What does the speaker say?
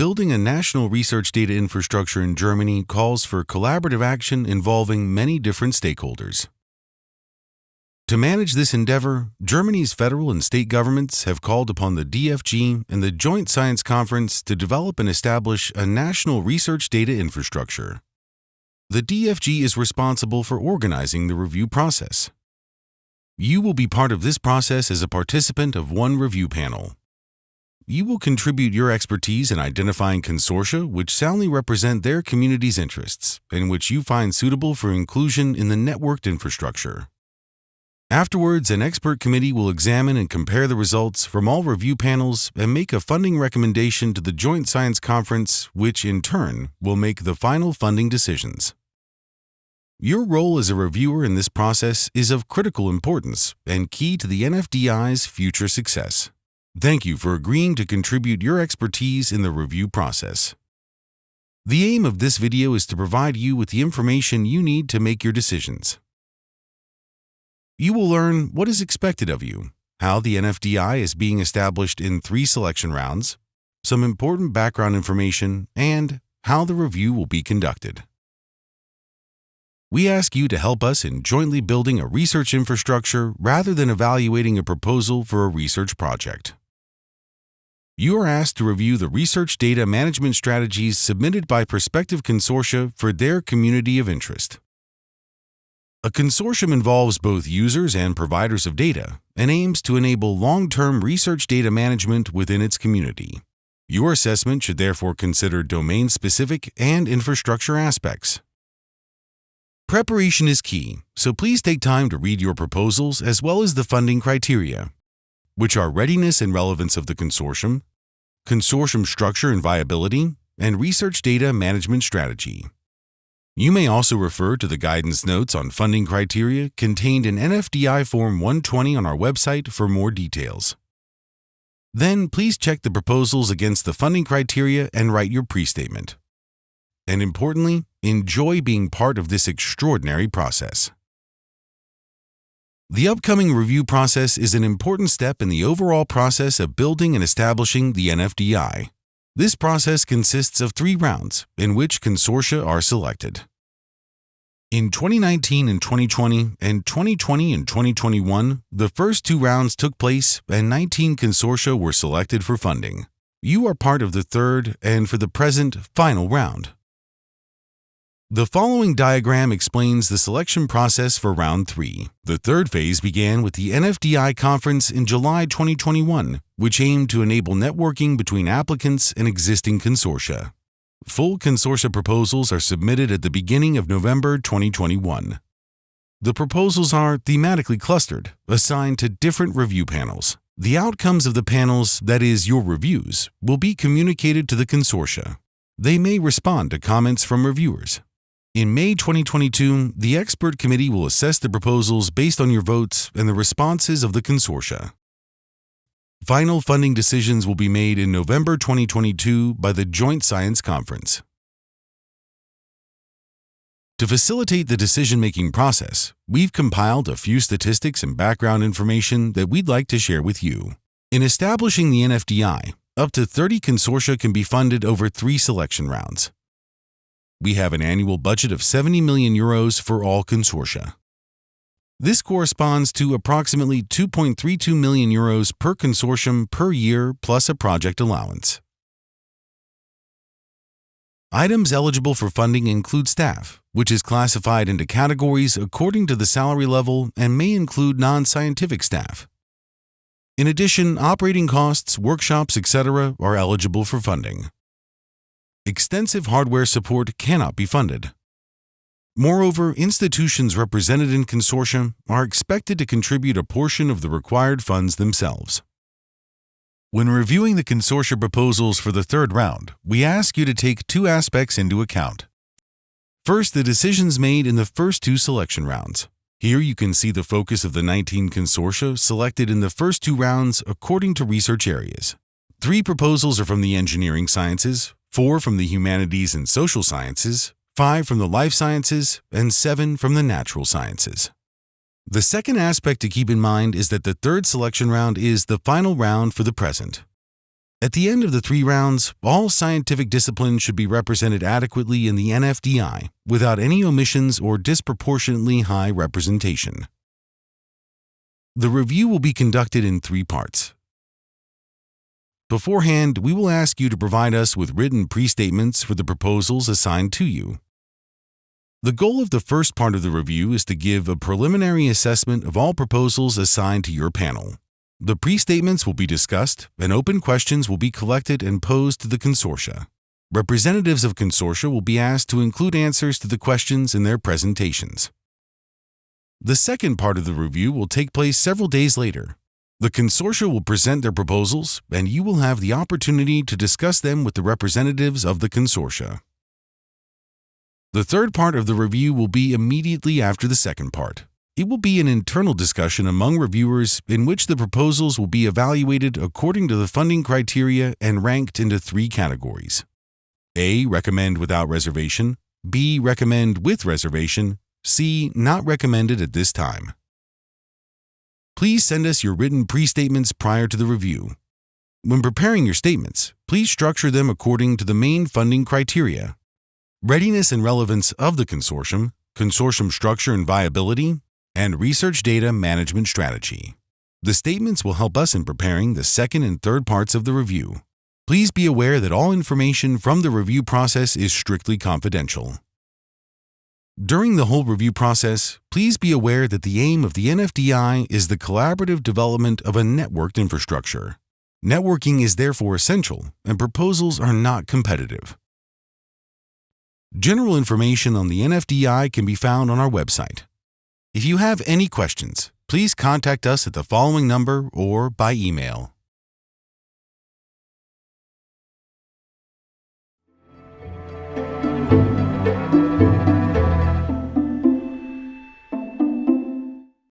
Building a national research data infrastructure in Germany calls for collaborative action involving many different stakeholders. To manage this endeavor, Germany's federal and state governments have called upon the DFG and the Joint Science Conference to develop and establish a national research data infrastructure. The DFG is responsible for organizing the review process. You will be part of this process as a participant of one review panel. You will contribute your expertise in identifying consortia which soundly represent their community's interests and which you find suitable for inclusion in the networked infrastructure. Afterwards, an expert committee will examine and compare the results from all review panels and make a funding recommendation to the Joint Science Conference, which in turn will make the final funding decisions. Your role as a reviewer in this process is of critical importance and key to the NFDI's future success. Thank you for agreeing to contribute your expertise in the review process. The aim of this video is to provide you with the information you need to make your decisions. You will learn what is expected of you, how the NFDI is being established in three selection rounds, some important background information, and how the review will be conducted. We ask you to help us in jointly building a research infrastructure rather than evaluating a proposal for a research project. You are asked to review the research data management strategies submitted by prospective consortia for their community of interest. A consortium involves both users and providers of data and aims to enable long-term research data management within its community. Your assessment should therefore consider domain-specific and infrastructure aspects. Preparation is key, so please take time to read your proposals as well as the funding criteria, which are readiness and relevance of the consortium, consortium structure and viability, and research data management strategy. You may also refer to the guidance notes on funding criteria contained in NFDI Form 120 on our website for more details. Then please check the proposals against the funding criteria and write your pre-statement. And importantly, enjoy being part of this extraordinary process. The upcoming review process is an important step in the overall process of building and establishing the NFDI. This process consists of three rounds in which consortia are selected. In 2019 and 2020 and 2020 and 2021, the first two rounds took place and 19 consortia were selected for funding. You are part of the third and, for the present, final round. The following diagram explains the selection process for round 3. The third phase began with the NFDI conference in July 2021, which aimed to enable networking between applicants and existing consortia. Full consortia proposals are submitted at the beginning of November 2021. The proposals are thematically clustered, assigned to different review panels. The outcomes of the panels, that is, your reviews, will be communicated to the consortia. They may respond to comments from reviewers. In May 2022, the expert committee will assess the proposals based on your votes and the responses of the consortia. Final funding decisions will be made in November 2022 by the Joint Science Conference. To facilitate the decision-making process, we've compiled a few statistics and background information that we'd like to share with you. In establishing the NFDI, up to 30 consortia can be funded over three selection rounds. We have an annual budget of 70 million euros for all consortia. This corresponds to approximately 2.32 million euros per consortium per year plus a project allowance. Items eligible for funding include staff, which is classified into categories according to the salary level and may include non-scientific staff. In addition, operating costs, workshops, etc. are eligible for funding. Extensive hardware support cannot be funded. Moreover, institutions represented in consortium are expected to contribute a portion of the required funds themselves. When reviewing the consortia proposals for the third round, we ask you to take two aspects into account. First, the decisions made in the first two selection rounds. Here you can see the focus of the 19 consortia selected in the first two rounds according to research areas. Three proposals are from the engineering sciences, four from the humanities and social sciences, five from the life sciences, and seven from the natural sciences. The second aspect to keep in mind is that the third selection round is the final round for the present. At the end of the three rounds, all scientific disciplines should be represented adequately in the NFDI without any omissions or disproportionately high representation. The review will be conducted in three parts. Beforehand, we will ask you to provide us with written pre-statements for the proposals assigned to you. The goal of the first part of the review is to give a preliminary assessment of all proposals assigned to your panel. The pre-statements will be discussed, and open questions will be collected and posed to the consortia. Representatives of consortia will be asked to include answers to the questions in their presentations. The second part of the review will take place several days later. The consortia will present their proposals, and you will have the opportunity to discuss them with the representatives of the consortia. The third part of the review will be immediately after the second part. It will be an internal discussion among reviewers in which the proposals will be evaluated according to the funding criteria and ranked into three categories. A. Recommend without reservation. B. Recommend with reservation. C. Not recommended at this time. Please send us your written pre-statements prior to the review. When preparing your statements, please structure them according to the main funding criteria. Readiness and relevance of the consortium, consortium structure and viability, and research data management strategy. The statements will help us in preparing the second and third parts of the review. Please be aware that all information from the review process is strictly confidential. During the whole review process, please be aware that the aim of the NFDI is the collaborative development of a networked infrastructure. Networking is therefore essential, and proposals are not competitive. General information on the NFDI can be found on our website. If you have any questions, please contact us at the following number or by email.